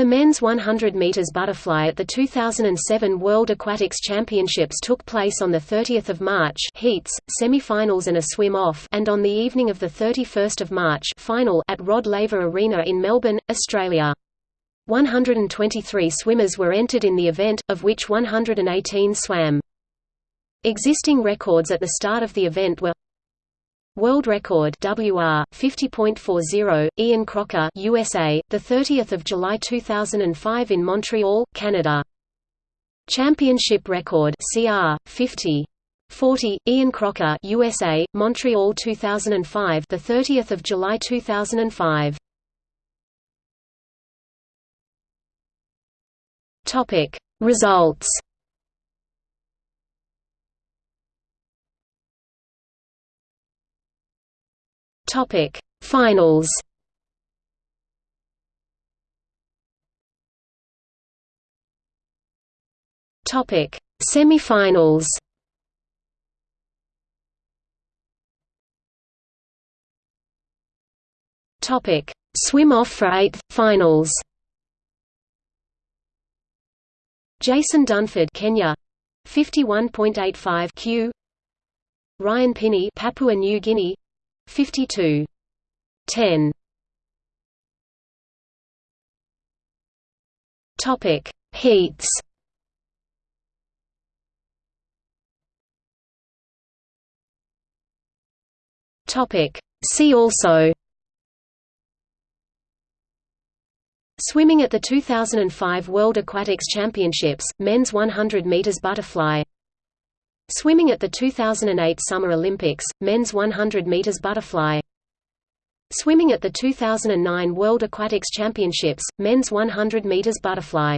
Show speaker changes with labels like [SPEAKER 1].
[SPEAKER 1] The men's 100 meters butterfly at the 2007 World Aquatics Championships took place on the 30th of March, heats, semi-finals and a swim-off, and on the evening of the 31st of March, final at Rod Laver Arena in Melbourne, Australia. 123 swimmers were entered in the event, of which 118 swam. Existing records at the start of the event were World record WR 50.40 Ian Crocker USA the 30th of July 2005 in Montreal Canada. Championship record CR 50 40 Ian Crocker USA Montreal 2005 the 30th of July 2005 Topic Results Topic. Finals Topic. Semifinals Topic. Swim off for eighth finals Jason Dunford Kenya. 51.85 Q. Ryan Pini Papua New Guinea 52. 10. Topic: Heats. Topic: See also. Swimming at the 2005 World Aquatics Championships, men's 100 meters butterfly Swimming at the 2008 Summer Olympics, men's 100 meters butterfly. Swimming at the 2009 World Aquatics Championships, men's 100 meters butterfly.